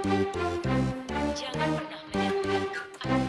Jangan pernah menyerah.